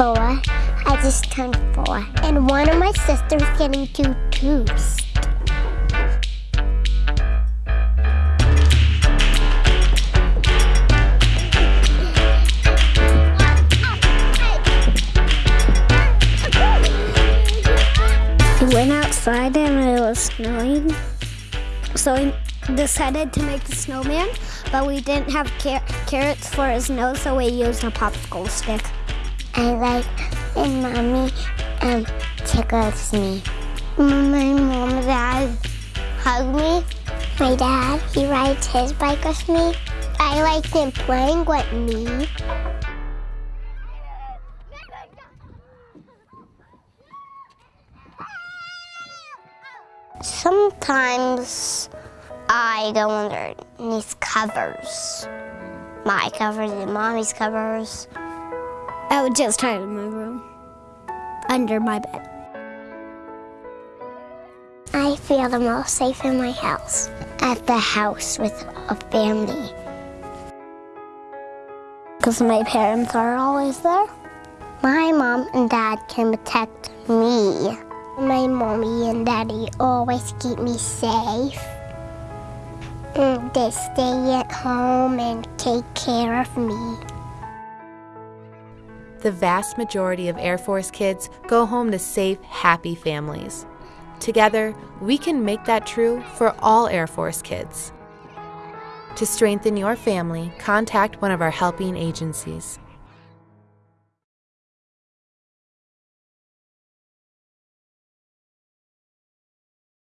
four. I just turned four. And one of my sisters getting two tubes. We went outside and it was snowing. So we decided to make the snowman, but we didn't have car- carrots for his nose, so we used a popsicle stick. I like when mommy um, tickles me. My mom and dad hug me. My dad, he rides his bike with me. I like him playing with me. Sometimes I go underneath covers. My covers and mommy's covers. I would just hide in my room, under my bed. I feel the most safe in my house, at the house with a family. Because my parents are always there. My mom and dad can protect me. My mommy and daddy always keep me safe. Mm, They stay at home and take care of me. The vast majority of Air Force kids go home to safe, happy families. Together, we can make that true for all Air Force kids. To strengthen your family, contact one of our helping agencies.